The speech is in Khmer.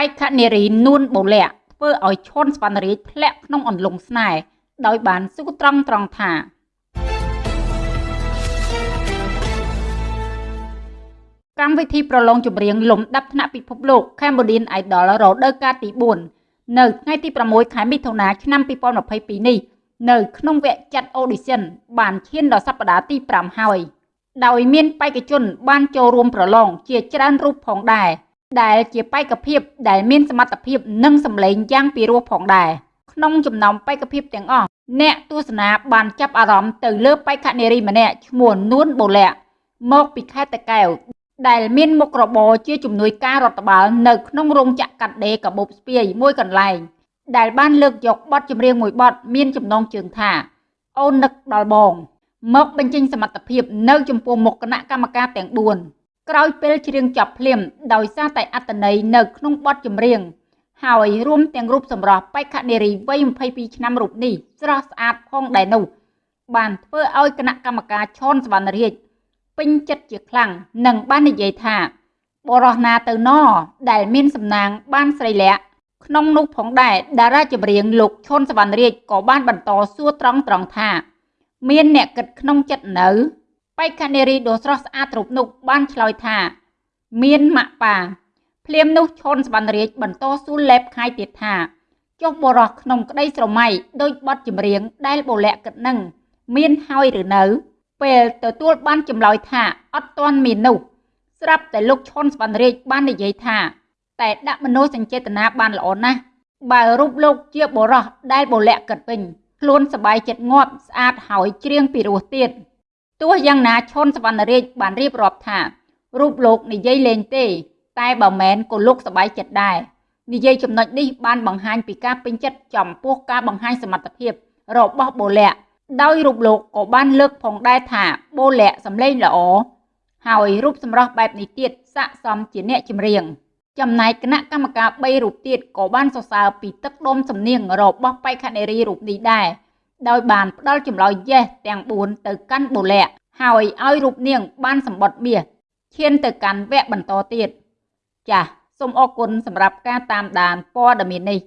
បែកខនារីនួនបូលាក់ធ្វើឲ្យឈុនស្វណ្ណរាជធ្លាក់ក្នុងអន្លង់ស្នេហ៍ដោយបានសួរត្រង់ត្រង់ថាកម្មវិធីប្រឡងចម្រៀងលំដាប់ថ្នាក់ពិភពលោក Cambodian Idol រដូវកាលទី4នៅថ្ងៃទី6ខែមិថុនាឆ្នាំ2022នេះនៅក្នុងវគ្គចាត់ audition បានឈានដល់សប្តាហ៍ទី5ហើយដោយមានបេក្ខជនបានចូលរួមប្រឡងជាច្រើនរូបផងដែរ ដែលជាបេក្ខភាពដែលមានសមត្ថភាពនិងសម្លេងយ៉ាងពិរោះផងដែរក្នុងចំណោមបេក្ខភាពទាំងអស់អ្នកទស្សនាបានចាប់អារម្មណ៍ទៅលើបេក្ខនារីម្នាក់ឈ្មោះនួនបូលាក់មកពីខេត្តតាកែវដែលមានមុខរបរជាជំនួយការរដ្ឋបាលនៅក្នុងរោងចក្រកាត់ដេរកាបូបស្ពាយមួយកន្លែងដែលបានលើកយកបទចម្រៀងមួយបទមានចំណងជើងថា អូននឹកដល់បង មកបញ្ចេញសមត្ថភាពនៅចំពោះមុខគណៈកម្មការទាំង4 ក្រោយពេលច្រៀងចប់ភ្លាម ដោយសារតែអត្តន័យនៅក្នុងបទចម្រៀងហើយរួមទាំងរូបសម្រស់បេក្ខនារីវ័យ22ឆ្នាំរូបនេះស្រស់ស្អាតផងដែរនោះ បានធ្វើឲ្យគណៈកម្មការឈនសវណ្ណរាជពេញចិត្តជាខ្លាំងនិងបាននិយាយថាបរោះណាទៅណដែលមានសំណាងបានស្រីលាក់ក្នុងនោះផងដែរតារាចម្រៀងលោកឈុនសវណ្ណរាជក៏បានបន្តសួរត្រង់ត្រង់ថា មានអ្នកគិតក្នុងចិត្តនៅ បេក្ខនារីដ៏ស្រស់ស្អាតរូបនោះបានឆ្លើយថា មានម៉ាក់ប៉ាភ្លាមនោះឈុនសវណ្ណរាជបន្តសួរលេបខាយទៀតថាចុះបរោះក្នុងក្តីស្រមៃដោយបទចម្រៀងដែលបូលាក់គិតនឹងមានហើយឬនៅ ពេលទទួលបានចម្លើយថាអត់ទាន់មាននោះស្រាប់តែលោកឈុនសវណ្ណរាជបាននិយាយថាតែដាក់មនោសញ្ចេតនាបានល្អណាស់បើរូបលោកជាបរោះដែលបលាក់កិតវិញខ្លួនសบายចិត្តងាប់ស្អាតហើយច្រៀងពីរោះទៀត ទោះយ៉ាងណាឈុនសវណ្ណរាជបានរៀបរាប់ថារូបលោកនិយាយលេងទេ តែបើមែនក៏លោកសប្បាយចិត្តដែរនិយាយចំណុចនេះបានបង្ហាញពីការពេញចិត្តចំពោះការបង្ហាញសមត្ថភាពរបស់បូលាក់ដោយរូបលោកក៏បានលើកផងដែរថាបូលាក់សម្លេងល្អហើយរូបសម្រស់បែបនេះទៀតស័កសមជាអ្នកចម្រៀងចំណែកគណៈកម្មការ3រូបទៀតក៏បានសរសើរពីទឹកដុំសំនៀងរបស់បេក្ខនារីរូបនេះដែរ ដោយបានផ្ដល់ចម្លើយ yes ទាំង4ទៅកាន់បូលាក់ហើយឲ្យរូបនាង បានសម្បត្តិមាសឈានទៅកាន់វគ្គបន្តទៀតចាសសូមអរគុណសម្រាប់ការតាមដានព័ត៌មាននេះ